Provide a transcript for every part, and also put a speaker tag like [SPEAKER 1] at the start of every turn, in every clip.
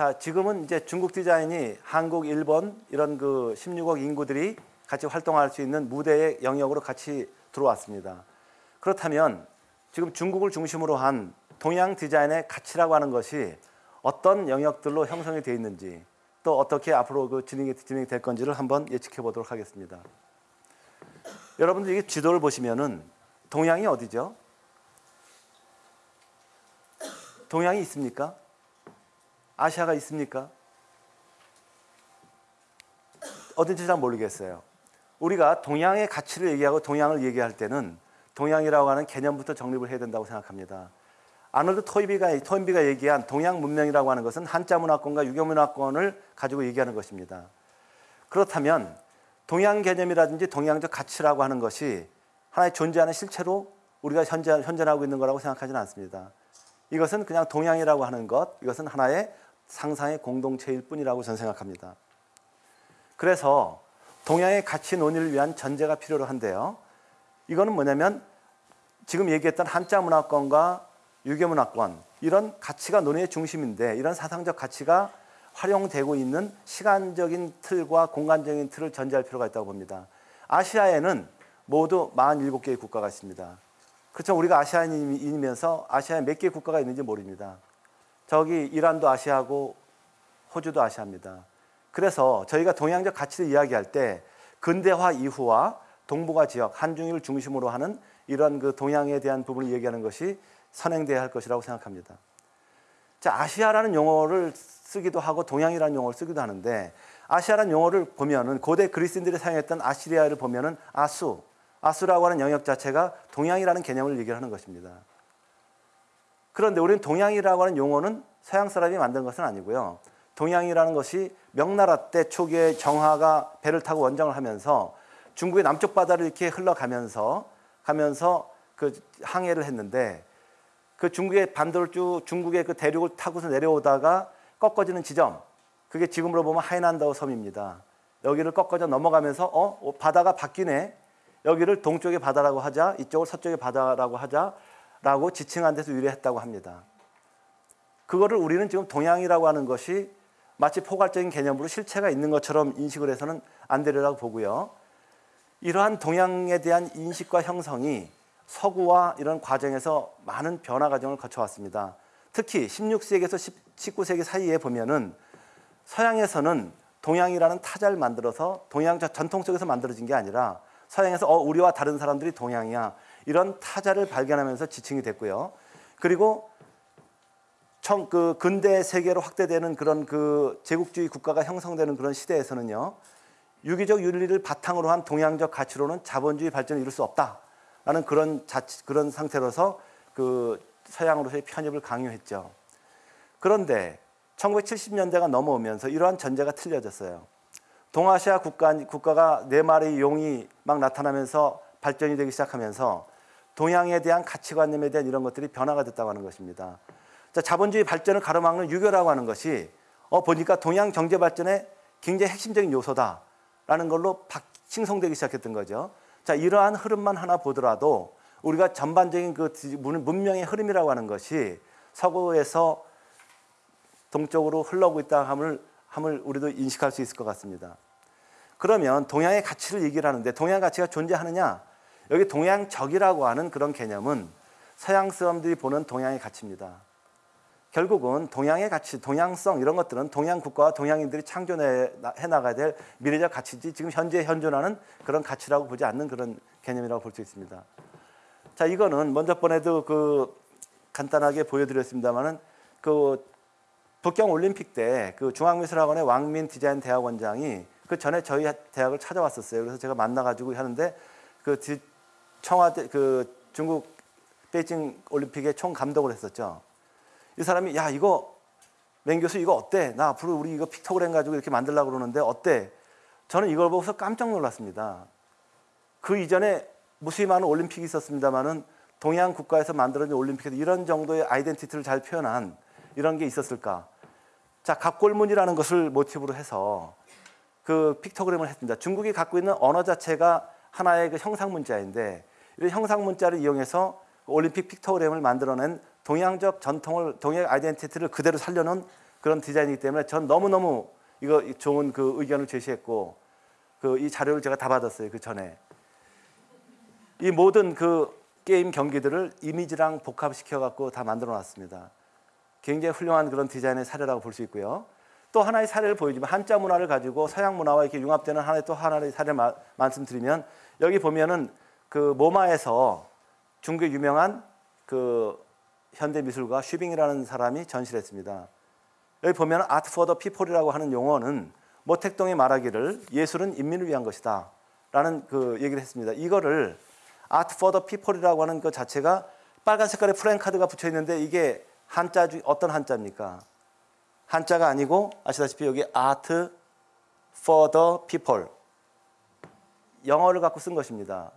[SPEAKER 1] 자, 지금은 이제 중국 디자인이 한국, 일본 이런 그 16억 인구들이 같이 활동할 수 있는 무대의 영역으로 같이 들어왔습니다. 그렇다면 지금 중국을 중심으로 한 동양 디자인의 가치라고 하는 것이 어떤 영역들로 형성이 되어 있는지 또 어떻게 앞으로 그 진행이, 진행이 될 건지를 한번 예측해 보도록 하겠습니다. 여러분들 이 지도를 보시면은 동양이 어디죠? 동양이 있습니까? 아시아가 있습니까? 어딘지 잘 모르겠어요. 우리가 동양의 가치를 얘기하고 동양을 얘기할 때는 동양이라고 하는 개념부터 정립을 해야 된다고 생각합니다. 아놀드 토인비가, 토인비가 얘기한 동양 문명이라고 하는 것은 한자 문화권과 유교 문화권을 가지고 얘기하는 것입니다. 그렇다면 동양 개념이라든지 동양적 가치라고 하는 것이 하나의 존재하는 실체로 우리가 현재, 현존하고 있는 거라고 생각하지는 않습니다. 이것은 그냥 동양이라고 하는 것, 이것은 하나의 상상의 공동체일 뿐이라고 저는 생각합니다. 그래서 동양의 가치 논의를 위한 전제가 필요로 한데요. 이거는 뭐냐면 지금 얘기했던 한자 문화권과 유교 문화권 이런 가치가 논의의 중심인데 이런 사상적 가치가 활용되고 있는 시간적인 틀과 공간적인 틀을 전제할 필요가 있다고 봅니다. 아시아에는 모두 47개의 국가가 있습니다. 그렇죠. 우리가 아시아인이면서 아시아에 몇 개의 국가가 있는지 모릅니다. 저기 이란도 아시아고 호주도 아시아입니다. 그래서 저희가 동양적 가치를 이야기할 때 근대화 이후와 동북아 지역 한중일 중심으로 하는 이런 그 동양에 대한 부분을 얘기하는 것이 선행돼야 할 것이라고 생각합니다. 자, 아시아라는 용어를 쓰기도 하고 동양이라는 용어를 쓰기도 하는데 아시아라는 용어를 보면은 고대 그리스인들이 사용했던 아시리아를 보면은 아수, 아수라고 하는 영역 자체가 동양이라는 개념을 얘기하는 것입니다. 그런데 우리는 동양이라고 하는 용어는 서양 사람이 만든 것은 아니고요. 동양이라는 것이 명나라 때 초기에 정화가 배를 타고 원정을 하면서 중국의 남쪽 바다를 이렇게 흘러가면서 가면서 그 항해를 했는데 그 중국의 반도를 쭉 중국의 그 대륙을 타고서 내려오다가 꺾어지는 지점 그게 지금으로 보면 하이난다오 섬입니다. 여기를 꺾어져 넘어가면서 어 바다가 바뀌네 여기를 동쪽의 바다라고 하자 이쪽을 서쪽의 바다라고 하자 라고 지칭한 데서 유래했다고 합니다. 그거를 우리는 지금 동양이라고 하는 것이 마치 포괄적인 개념으로 실체가 있는 것처럼 인식을 해서는 안 되리라고 보고요. 이러한 동양에 대한 인식과 형성이 서구와 이런 과정에서 많은 변화 과정을 거쳐왔습니다. 특히 16세기에서 19세기 사이에 보면은 서양에서는 동양이라는 타자를 만들어서 동양 전통 속에서 만들어진 게 아니라 서양에서 어 우리와 다른 사람들이 동양이야 이런 타자를 발견하면서 지칭이 됐고요. 그리고 청, 그 근대 세계로 확대되는 그런 그 제국주의 국가가 형성되는 그런 시대에서는요. 유기적 윤리를 바탕으로 한 동양적 가치로는 자본주의 발전을 이룰 수 없다라는 그런 자치, 그런 상태로서 그 서양으로서의 편입을 강요했죠. 그런데 1970년대가 넘어오면서 이러한 전제가 틀려졌어요. 동아시아 국가, 국가가 네 마리 용이 막 나타나면서 발전이 되기 시작하면서 동양에 대한 가치관념에 대한 이런 것들이 변화가 됐다고 하는 것입니다. 자, 자본주의 발전을 가로막는 유교라고 하는 것이 어, 보니까 동양 경제 발전의 굉장히 핵심적인 요소다라는 걸로 싱성되기 시작했던 거죠. 자, 이러한 흐름만 하나 보더라도 우리가 전반적인 그 문명의 흐름이라고 하는 것이 서구에서 동쪽으로 흘러오고 있다 함을, 함을 우리도 인식할 수 있을 것 같습니다. 그러면 동양의 가치를 얘기를 하는데 동양 가치가 존재하느냐? 여기 동양적이라고 하는 그런 개념은 서양 사람들이 보는 동양의 가치입니다. 결국은 동양의 가치, 동양성 이런 것들은 동양 국가와 동양인들이 창조해 나가야 될 미래적 가치지 지금 현재 현존하는 그런 가치라고 보지 않는 그런 개념이라고 볼 수 있습니다. 자, 이거는 먼저 번에도 그 간단하게 보여드렸습니다만은 그 북경 올림픽 때 그 중앙미술학원의 왕민 디자인 대학원장이 그 전에 저희 대학을 찾아왔었어요. 그래서 제가 만나가지고 하는데 그 청와대 그 중국 베이징 올림픽의 총 감독을 했었죠. 이 사람이 야 이거 맹 교수 이거 어때? 나 앞으로 우리 이거 픽토그램 가지고 이렇게 만들려고 그러는데 어때? 저는 이걸 보고서 깜짝 놀랐습니다. 그 이전에 무수히 많은 올림픽이 있었습니다만은 동양 국가에서 만들어진 올림픽에서 이런 정도의 아이덴티티를 잘 표현한 이런 게 있었을까? 자, 각골문이라는 것을 모티브로 해서 그 픽토그램을 했습니다. 중국이 갖고 있는 언어 자체가 하나의 그 형상 문자인데 형상 문자를 이용해서 올림픽 픽토그램을 만들어낸 동양적 전통을 동양 아이덴티티를 그대로 살려놓은 그런 디자인이기 때문에 전 너무너무 이거 좋은 그 의견을 제시했고 그 이 자료를 제가 다 받았어요. 그 전에. 이 모든 그 게임 경기들을 이미지랑 복합시켜 갖고 다 만들어 놨습니다. 굉장히 훌륭한 그런 디자인의 사례라고 볼 수 있고요. 또 하나의 사례를 보여주면 한자 문화를 가지고 서양 문화와 이렇게 융합되는 하나의 또 하나의 사례를 마, 말씀드리면 여기 보면은 그 MoMA에서 중국의 유명한 그 현대 미술가 슈빙이라는 사람이 전시했습니다. 여기 보면 Art for the People이라고 하는 용어는 모택동이 말하기를 예술은 인민을 위한 것이다. 라는 그 얘기를 했습니다. 이거를 Art for the People이라고 하는 그 자체가 빨간 색깔의 프랭카드가 붙여 있는데 이게 한자 중 어떤 한자입니까? 한자가 아니고 아시다시피 여기 아트 the people 영어를 갖고 쓴 것입니다.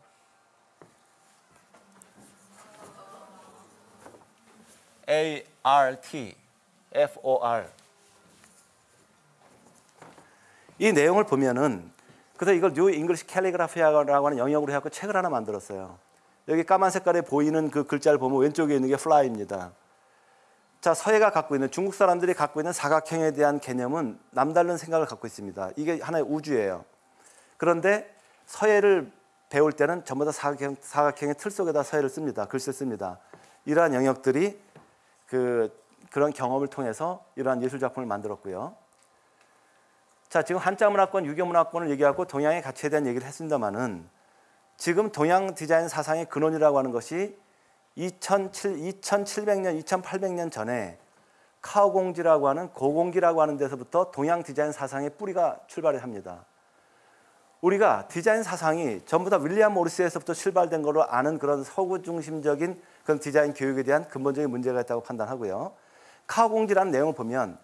[SPEAKER 1] A R T F O R 이 내용을 보면은 그래서 이걸 New English Calligraphy라고 하는 영역으로 해갖고 책을 하나 만들었어요. 여기 까만 색깔에 보이는 그 글자를 보면 왼쪽에 있는 게 fly입니다. 자, 서예가 갖고 있는 중국 사람들이 갖고 있는 사각형에 대한 개념은 남다른 생각을 갖고 있습니다. 이게 하나의 우주예요. 그런데 서해를 배울 때는 전부 다 사각형, 사각형의 틀 속에다 서해를 씁니다. 글씨 씁니다. 이러한 영역들이 그, 그런 경험을 통해서 이러한 예술 작품을 만들었고요. 자, 지금 한자 문화권, 유교 문화권을 얘기하고 동양의 가치에 대한 얘기를 했습니다만은 지금 동양 디자인 사상의 근원이라고 하는 것이 2007, 2700년, 2800년 전에 카오공지라고 하는 고공기라고 하는 데서부터 동양 디자인 사상의 뿌리가 출발을 합니다. 우리가 디자인 사상이 전부 다 윌리엄 모리스에서부터 출발된 걸로 아는 그런 서구 중심적인 그런 디자인 교육에 대한 근본적인 문제가 있다고 판단하고요. 카오공지라는 내용을 보면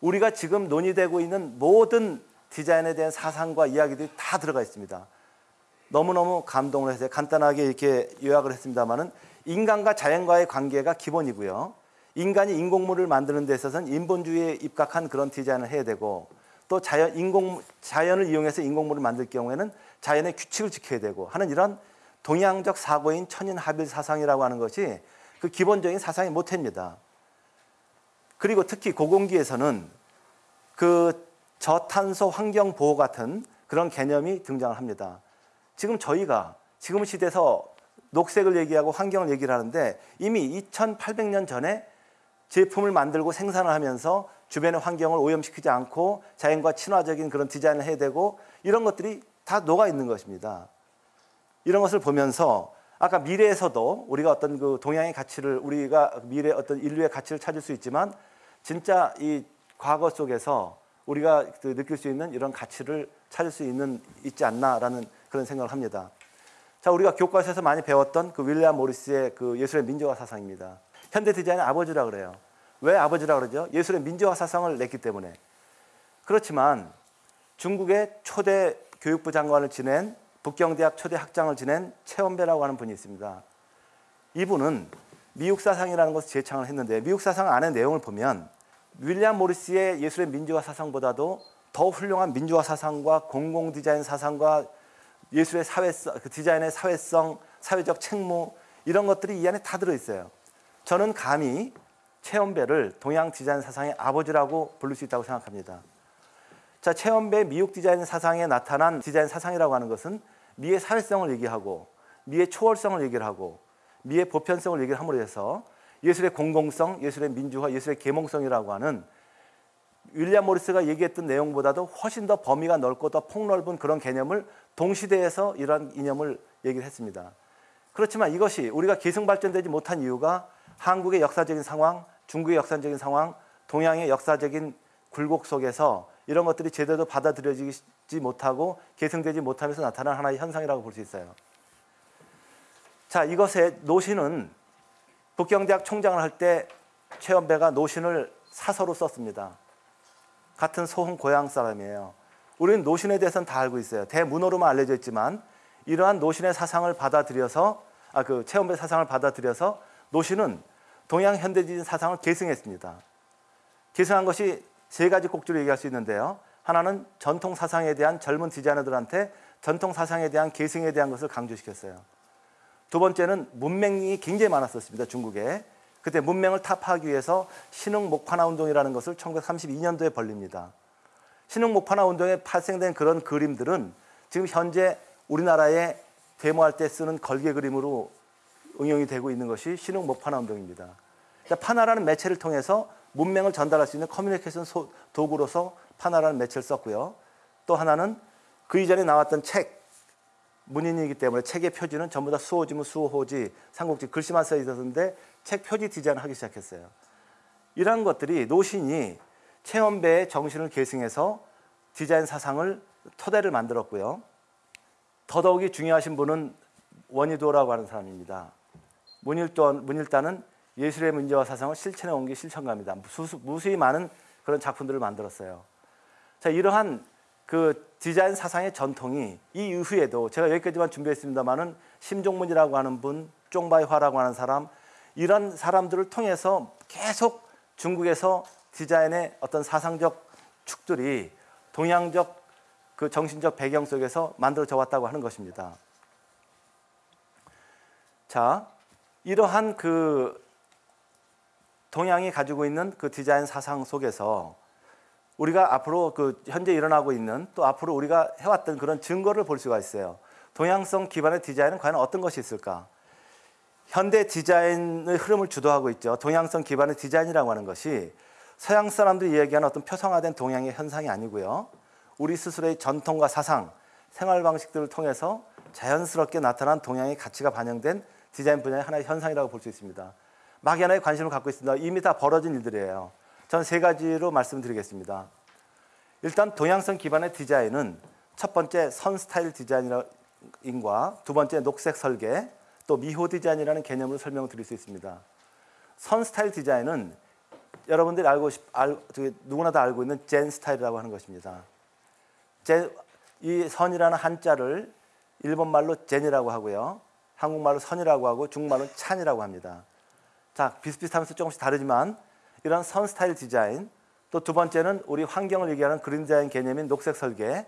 [SPEAKER 1] 우리가 지금 논의되고 있는 모든 디자인에 대한 사상과 이야기들이 다 들어가 있습니다. 너무너무 감동을 해서 간단하게 이렇게 요약을 했습니다만은 인간과 자연과의 관계가 기본이고요. 인간이 인공물을 만드는 데 있어서는 인본주의에 입각한 그런 디자인을 해야 되고 또 자연 인공 자연을 이용해서 인공물을 만들 경우에는 자연의 규칙을 지켜야 되고 하는 이런 동양적 사고인 천인합일 사상이라고 하는 것이 그 기본적인 사상의 모태입니다. 그리고 특히 고공기에서는 그 저탄소 환경 보호 같은 그런 개념이 등장을 합니다. 지금 저희가 지금 시대에서 녹색을 얘기하고 환경을 얘기를 하는데 이미 2800년 전에 제품을 만들고 생산을 하면서 주변의 환경을 오염시키지 않고 자연과 친화적인 그런 디자인을 해야 되고 이런 것들이 다 녹아 있는 것입니다. 이런 것을 보면서 아까 미래에서도 우리가 어떤 그 동양의 가치를 우리가 미래 어떤 인류의 가치를 찾을 수 있지만 진짜 이 과거 속에서 우리가 그 느낄 수 있는 이런 가치를 찾을 수 있는 있지 않나라는 그런 생각을 합니다. 자, 우리가 교과서에서 많이 배웠던 그 윌리엄 모리스의 그 예술의 민주화 사상입니다. 현대 디자인의 아버지라 그래요. 왜 아버지라 그러죠? 예술의 민주화 사상을 냈기 때문에. 그렇지만 중국의 초대 교육부 장관을 지낸 북경대학 초대 학장을 지낸 최원배라고 하는 분이 있습니다. 이분은 미국 사상이라는 것을 제창을 했는데 미국 사상 안의 내용을 보면 윌리엄 모리스의 예술의 민주화 사상보다도 더 훌륭한 민주화 사상과 공공 디자인 사상과 예술의 사회성, 그 디자인의 사회성, 사회적 책무 이런 것들이 이 안에 다 들어 있어요. 저는 감히 최원배를 동양 디자인 사상의 아버지라고 부를 수 있다고 생각합니다. 자, 최원배 미국 디자인 사상에 나타난 디자인 사상이라고 하는 것은 미의 사회성을 얘기하고 미의 초월성을 얘기를 하고 미의 보편성을 얘기를 함으로 해서 예술의 공공성, 예술의 민주화, 예술의 계몽성이라고 하는 윌리엄 모리스가 얘기했던 내용보다도 훨씬 더 범위가 넓고 더 폭넓은 그런 개념을 동시대에서 이러한 이념을 얘기를 했습니다. 그렇지만 이것이 우리가 계승 발전되지 못한 이유가 한국의 역사적인 상황, 중국의 역사적인 상황, 동양의 역사적인 굴곡 속에서 이런 것들이 제대로 받아들여지지 못하고 계승되지 못하면서 나타난 하나의 현상이라고 볼 수 있어요. 자, 이것의 노신은 북경대학 총장을 할 때 최원배가 노신을 사서로 썼습니다. 같은 소흥 고향 사람이에요. 우리는 노신에 대해서는 다 알고 있어요. 대문호로만 알려져 있지만 이러한 노신의 사상을 받아들여서 아그 체험배 사상을 받아들여서 노신은 동양 현대주의 사상을 계승했습니다. 계승한 것이 세 가지 꼭지로 얘기할 수 있는데요. 하나는 전통 사상에 대한 젊은 디자이너들한테 전통 사상에 대한 계승에 대한 것을 강조시켰어요. 두 번째는 문맹이 굉장히 많았었습니다. 중국에. 그때 문명을 타파하기 위해서 신흥 목판화 운동이라는 것을 1932년도에 벌립니다. 신흥 목판화 운동에 발생된 그런 그림들은 지금 현재 우리나라에 데모할 때 쓰는 걸개 그림으로 응용이 되고 있는 것이 신흥 목 판화 운동입니다. 그러니까 파나라는 매체를 통해서 문명을 전달할 수 있는 커뮤니케이션 도구로서 파나라는 매체를 썼고요. 또 하나는 그 이전에 나왔던 책, 문인이기 때문에 책의 표지는 전부 다 수호지문, 수호지, 삼국지 글씨만 써 있었는데 책 표지 디자인을 하기 시작했어요. 이러한 것들이 노신이 체험배의 정신을 계승해서 디자인 사상을 토대를 만들었고요. 더더욱이 중요하신 분은 원희도라고 하는 사람입니다. 문일도, 문일단은 예술의 문제와 사상을 실천해 온 게 실천가입니다. 무수히 많은 그런 작품들을 만들었어요. 자, 이러한 그 디자인 사상의 전통이 이 이후에도 제가 여기까지만 준비했습니다만은 심종문이라고 하는 분, 쫑바이화라고 하는 사람 이런 사람들을 통해서 계속 중국에서 디자인의 어떤 사상적 축들이 동양적 그 정신적 배경 속에서 만들어져 왔다고 하는 것입니다. 자, 이러한 그 동양이 가지고 있는 그 디자인 사상 속에서 우리가 앞으로 그 현재 일어나고 있는 또 앞으로 우리가 해왔던 그런 증거를 볼 수가 있어요. 동양성 기반의 디자인은 과연 어떤 것이 있을까? 현대 디자인의 흐름을 주도하고 있죠. 동양성 기반의 디자인이라고 하는 것이 서양 사람들이 얘기하는 어떤 표성화된 동양의 현상이 아니고요. 우리 스스로의 전통과 사상, 생활 방식들을 통해서 자연스럽게 나타난 동양의 가치가 반영된 디자인 분야의 하나의 현상이라고 볼 수 있습니다. 막연하게 관심을 갖고 있습니다. 이미 다 벌어진 일들이에요. 저는 세 가지로 말씀드리겠습니다. 일단 동양성 기반의 디자인은 첫 번째 선 스타일 디자인과 두 번째 녹색 설계, 또 미호 디자인이라는 개념으로 설명을 드릴 수 있습니다. 선 스타일 디자인은 여러분들이 알고 싶, 알, 누구나 다 알고 있는 Zen 스타일이라고 하는 것입니다. Zen, 이 선이라는 한자를 일본말로 禅이라고 하고요. 한국말로 선이라고 하고 중국말로 禅이라고 합니다. 자, 비슷비슷하면서 조금씩 다르지만 이런 선 스타일 디자인 또 두 번째는 우리 환경을 얘기하는 그린 디자인 개념인 녹색 설계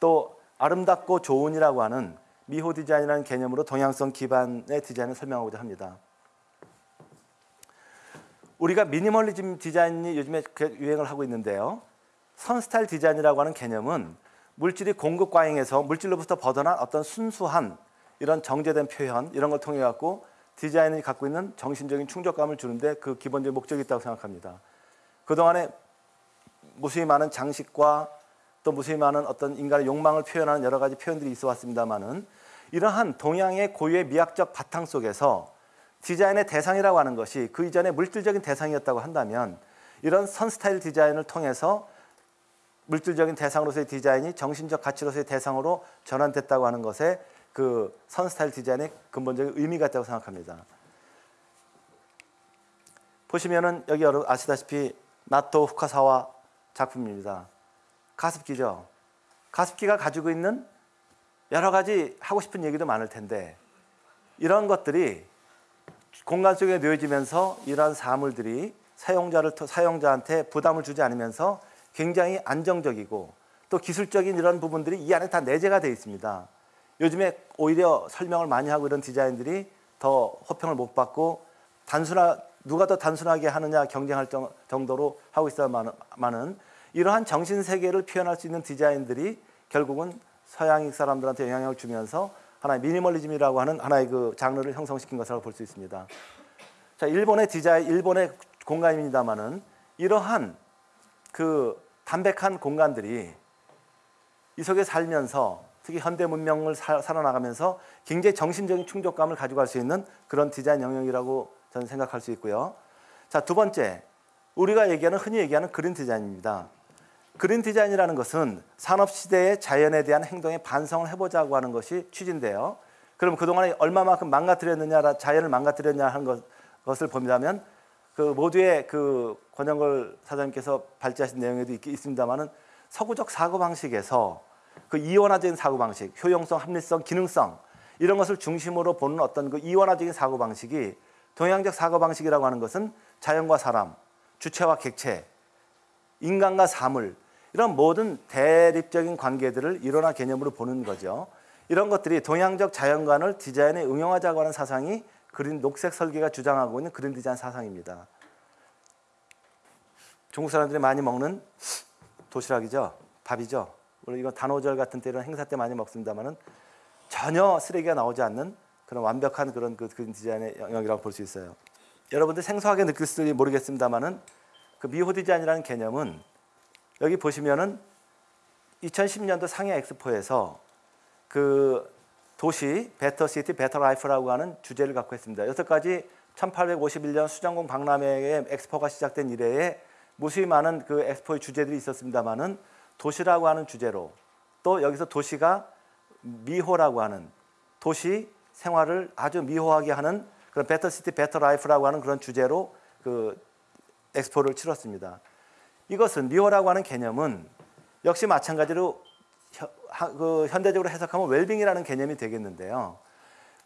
[SPEAKER 1] 또 아름답고 좋은이라고 하는 미호 디자인이라는 개념으로 동양성 기반의 디자인을 설명하고자 합니다. 우리가 미니멀리즘 디자인이 요즘에 유행을 하고 있는데요. 선 스타일 디자인이라고 하는 개념은 물질이 공급 과잉에서 물질로부터 벗어난 어떤 순수한 이런 정제된 표현 이런 걸 통해 갖고 디자인이 갖고 있는 정신적인 충족감을 주는데 그 기본적인 목적이 있다고 생각합니다. 그동안에 무수히 많은 장식과 또 무수히 많은 어떤 인간의 욕망을 표현하는 여러 가지 표현들이 있어 왔습니다만은 이러한 동양의 고유의 미학적 바탕 속에서 디자인의 대상이라고 하는 것이 그 이전에 물질적인 대상이었다고 한다면 이런 선 스타일 디자인을 통해서 물질적인 대상으로서의 디자인이 정신적 가치로서의 대상으로 전환됐다고 하는 것에 그 선스타일 디자인의 근본적인 의미가 있다고 생각합니다. 보시면은 여기 여러분 아시다시피 나토 후카사와 작품입니다. 가습기죠. 가습기가 가지고 있는 여러 가지 하고 싶은 얘기도 많을 텐데 이런 것들이 공간 속에 놓여지면서 이러한 사물들이 사용자를 사용자한테 부담을 주지 않으면서 굉장히 안정적이고 또 기술적인 이런 부분들이 이 안에 다 내재가 되어 있습니다. 요즘에 오히려 설명을 많이 하고 이런 디자인들이 더 호평을 못 받고 단순하 누가 더 단순하게 하느냐 경쟁할 정도로 하고 있어야만은 이러한 정신 세계를 표현할 수 있는 디자인들이 결국은 서양인 사람들한테 영향을 주면서 하나의 미니멀리즘이라고 하는 하나의 그 장르를 형성시킨 것이라고 볼 수 있습니다. 자, 일본의 디자인, 일본의 공간입니다만은 이러한 그 담백한 공간들이 이 속에 살면서 특히 현대 문명을 사, 살아나가면서 굉장히 정신적인 충족감을 가져갈 수 있는 그런 디자인 영역이라고 저는 생각할 수 있고요. 자, 두 번째. 우리가 얘기하는 흔히 얘기하는 그린 디자인입니다. 그린 디자인이라는 것은 산업 시대의 자연에 대한 행동에 반성을 해 보자고 하는 것이 취지인데요. 그럼 그동안에 얼마만큼 망가뜨렸느냐, 자연을 망가뜨렸냐 하는 것, 것을 본다면 그 모두의 그 권영걸 사장님께서 발제하신 내용에도 있습니다만은 서구적 사고 방식에서 그 이원화적인 사고 방식, 효용성, 합리성, 기능성 이런 것을 중심으로 보는 어떤 그 이원화적인 사고 방식이 동양적 사고 방식이라고 하는 것은 자연과 사람, 주체와 객체, 인간과 사물 이런 모든 대립적인 관계들을 일원화 개념으로 보는 거죠. 이런 것들이 동양적 자연관을 디자인에 응용하자고 하는 사상이 그린 녹색 설계가 주장하고 있는 그린 디자인 사상입니다. 중국 사람들이 많이 먹는 도시락이죠. 밥이죠. 물론 이건 단오절 같은 때 이런 행사 때 많이 먹습니다만은 전혀 쓰레기가 나오지 않는 그런 완벽한 그런 그 그린 디자인의 영역이라고 볼 수 있어요. 여러분들 생소하게 느낄지 모르겠습니다만은 그 미호 디자인이라는 개념은 여기 보시면은 2010년도 상해 엑스포에서 그 도시 Better City Better Life라고 하는 주제를 갖고 했습니다. 여태까지 1851년 수정궁 박람회의 엑스포가 시작된 이래에 무수히 많은 그 엑스포의 주제들이 있었습니다만은 도시라고 하는 주제로 또 여기서 도시가 미호라고 하는 도시 생활을 아주 미호하게 하는 그런 Better City Better Life라고 하는 그런 주제로 그 엑스포를 치렀습니다. 이것은 미호라고 하는 개념은 역시 마찬가지로 그 현대적으로 해석하면 웰빙이라는 개념이 되겠는데요.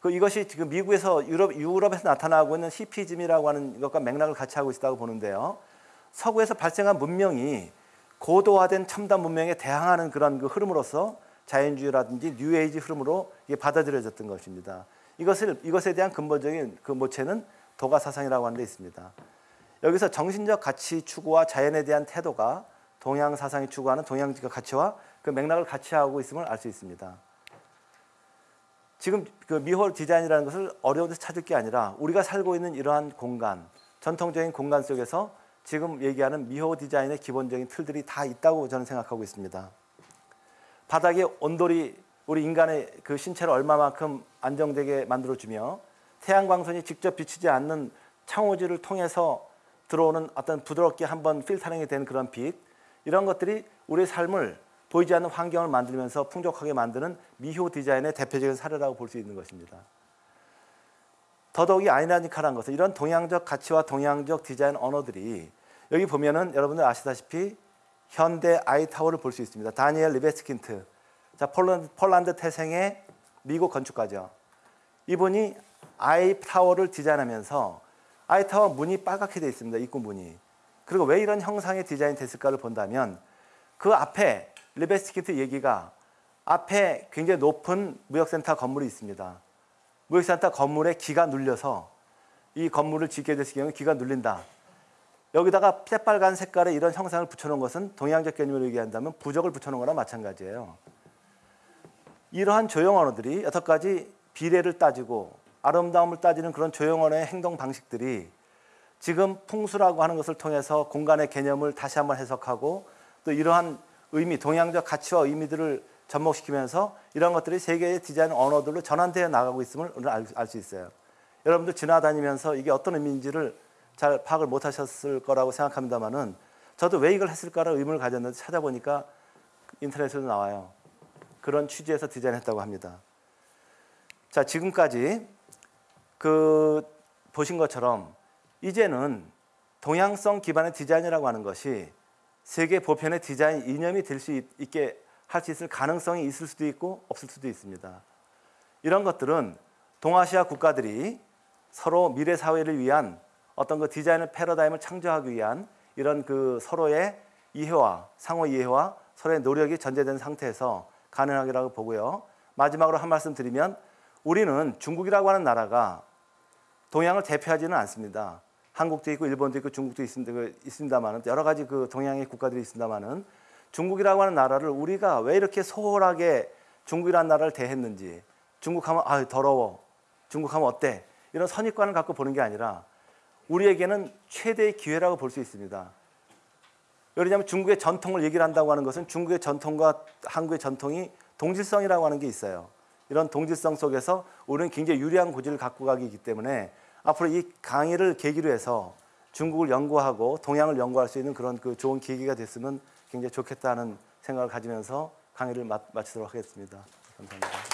[SPEAKER 1] 그 이것이 지금 미국에서 유럽 유럽에서 나타나고 있는 히피즘이라고 하는 것과 맥락을 같이 하고 있다고 보는데요. 서구에서 발생한 문명이 고도화된 첨단 문명에 대항하는 그런 그 흐름으로서 자연주의라든지 뉴에이지 흐름으로 이게 받아들여졌던 것입니다. 이것을 이것에 대한 근본적인 그 모체는 도가 사상이라고 하는 데 있습니다. 여기서 정신적 가치 추구와 자연에 대한 태도가 동양 사상이 추구하는 동양적 가치와 그 맥락을 같이 하고 있음을 알 수 있습니다. 지금 그 미호 디자인이라는 것을 어려운 데서 찾을 게 아니라 우리가 살고 있는 이러한 공간, 전통적인 공간 속에서 지금 얘기하는 미호 디자인의 기본적인 틀들이 다 있다고 저는 생각하고 있습니다. 바닥에 온돌이 우리 인간의 그 신체를 얼마만큼 안정되게 만들어주며 태양광선이 직접 비치지 않는 창호지를 통해서 들어오는 어떤 부드럽게 한번 필터링이 된 그런 빛 이런 것들이 우리의 삶을 보이지 않는 환경을 만들면서 풍족하게 만드는 미호 디자인의 대표적인 사례라고 볼 수 있는 것입니다. 더더욱이 아이로니컬한 것은 이런 동양적 가치와 동양적 디자인 언어들이 여기 보면은 여러분들 아시다시피 현대 아이타워를 볼 수 있습니다. 다니엘 리베스킨트. 자, 폴란드, 폴란드 태생의 미국 건축가죠. 이분이 아이타워를 디자인하면서 아이타워 문이 빨갛게 되어 있습니다. 입구 문이. 그리고 왜 이런 형상의 디자인 됐을까를 본다면 그 앞에 리베스킨트 얘기가 앞에 굉장히 높은 무역센터 건물이 있습니다. 무역센터 건물에 기가 눌려서 이 건물을 짓게 됐을 경우 기가 눌린다. 여기다가 새빨간 색깔의 이런 형상을 붙여놓은 것은 동양적 개념으로 얘기한다면 부적을 붙여놓은 거나 마찬가지예요. 이러한 조형 언어들이 여태까지 비례를 따지고 아름다움을 따지는 그런 조형 언어의 행동 방식들이 지금 풍수라고 하는 것을 통해서 공간의 개념을 다시 한번 해석하고 또 이러한 의미, 동양적 가치와 의미들을 접목시키면서 이런 것들이 세계의 디자인 언어들로 전환되어 나가고 있음을 오늘 알 수 있어요. 여러분들 지나다니면서 이게 어떤 의미인지를 잘 파악을 못 하셨을 거라고 생각합니다만은 저도 왜 이걸 했을까라는 의문을 가졌는데 찾아보니까 인터넷에도 나와요. 그런 취지에서 디자인했다고 합니다. 자 지금까지 그 보신 것처럼 이제는 동양성 기반의 디자인이라고 하는 것이 세계 보편의 디자인 이념이 될 수 있게 할 수 있을 가능성이 있을 수도 있고 없을 수도 있습니다. 이런 것들은 동아시아 국가들이 서로 미래 사회를 위한 어떤 그 디자인의 패러다임을 창조하기 위한 이런 그 서로의 이해와 상호 이해와 서로의 노력이 전제된 상태에서 가능하기라고 보고요. 마지막으로 한 말씀 드리면 우리는 중국이라고 하는 나라가 동양을 대표하지는 않습니다. 한국도 있고 일본도 있고 중국도 있습니다만은 여러 가지 그 동양의 국가들이 있습니다만은 중국이라고 하는 나라를 우리가 왜 이렇게 소홀하게 중국이라는 나라를 대했는지 중국하면 아 더러워 중국하면 어때 이런 선입관을 갖고 보는 게 아니라 우리에게는 최대의 기회라고 볼 수 있습니다. 왜냐하면 중국의 전통을 얘기를 한다고 하는 것은 중국의 전통과 한국의 전통이 동질성이라고 하는 게 있어요. 이런 동질성 속에서 우리는 굉장히 유리한 고지를 갖고 가기 때문에 앞으로 이 강의를 계기로 해서 중국을 연구하고 동양을 연구할 수 있는 그런 그 좋은 계기가 됐으면 굉장히 좋겠다는 생각을 가지면서 강의를 마치도록 하겠습니다. 감사합니다.